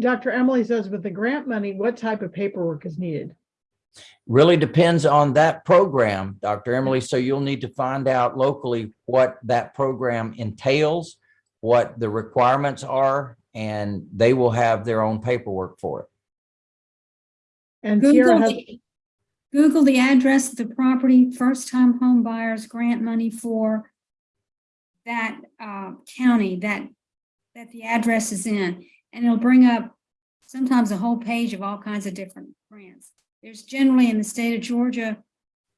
Dr. Emily says with the grant money, what type of paperwork is needed? Really depends on that program, Dr. Emily. So you'll need to find out locally what that program entails, what the requirements are, and they will have their own paperwork for it. And Tiara Google has, the, Google the address of the property, first-time home buyers grant money for that uh, county that, that the address is in, and it'll bring up sometimes a whole page of all kinds of different grants. There's generally in the state of Georgia,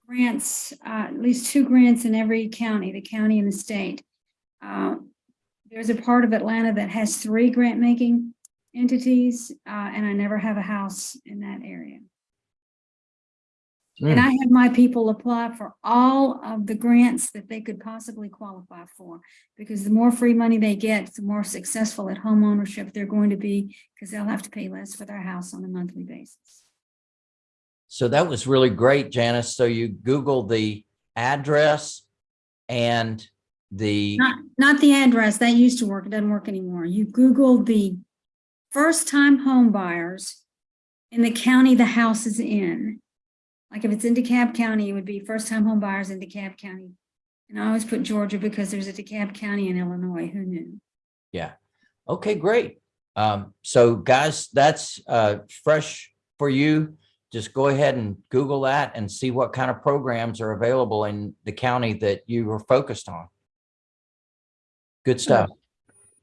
grants, uh, at least two grants in every county, the county and the state. Uh, There's a part of Atlanta that has three grant-making entities, uh, and I never have a house in that area. And mm. I have my people apply for all of the grants that they could possibly qualify for. Because the more free money they get, the more successful at home ownership they're going to be, because they'll have to pay less for their house on a monthly basis. So that was really great, Janice. So you Google the address and the, Not, not the address, that used to work, it doesn't work anymore. You Google the first-time home buyers in the county the house is in. Like if it's in DeKalb County, it would be first-time home buyers in DeKalb County. And I always put Georgia because there's a DeKalb County in Illinois, who knew? yeah. Okay, great. Um, so guys, that's uh, fresh for you. Just go ahead and Google that and see what kind of programs are available in the county that you are focused on. Good stuff.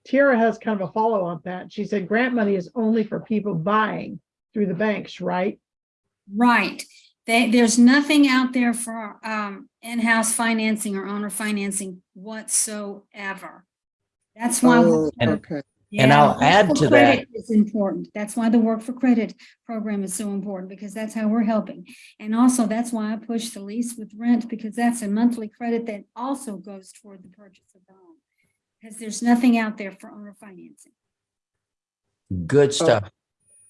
Tiara has kind of a follow on that. She said grant money is only for people buying through the banks, right? Right. They, there's nothing out there for um, in-house financing or owner financing whatsoever. That's why. Oh, And- okay. and I'll add for to credit Is important. That's why the work for credit program is so important because that's how we're helping. And also that's why I push the lease with rent because that's a monthly credit that also goes toward the purchase of the home. Because there's nothing out there for owner financing. Good stuff.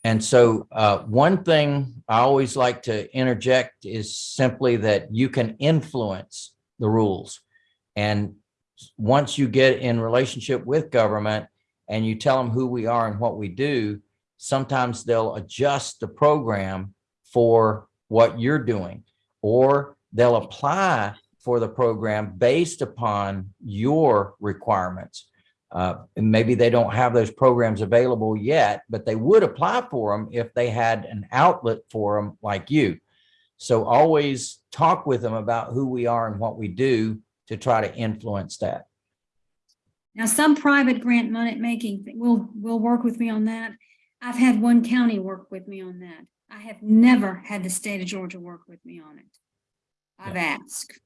And so uh, one thing I always like to interject is simply that you can influence the rules. And once you get in relationship with government and you tell them who we are and what we do, sometimes they'll adjust the program for what you're doing, or they'll apply for the program based upon your requirements. Uh, and maybe they don't have those programs available yet, but they would apply for them if they had an outlet for them like you. So always talk with them about who we are and what we do to try to influence that. Now, some private grant money making will, will work with me on that. I've had one county work with me on that. I have never had the state of Georgia work with me on it. I've asked.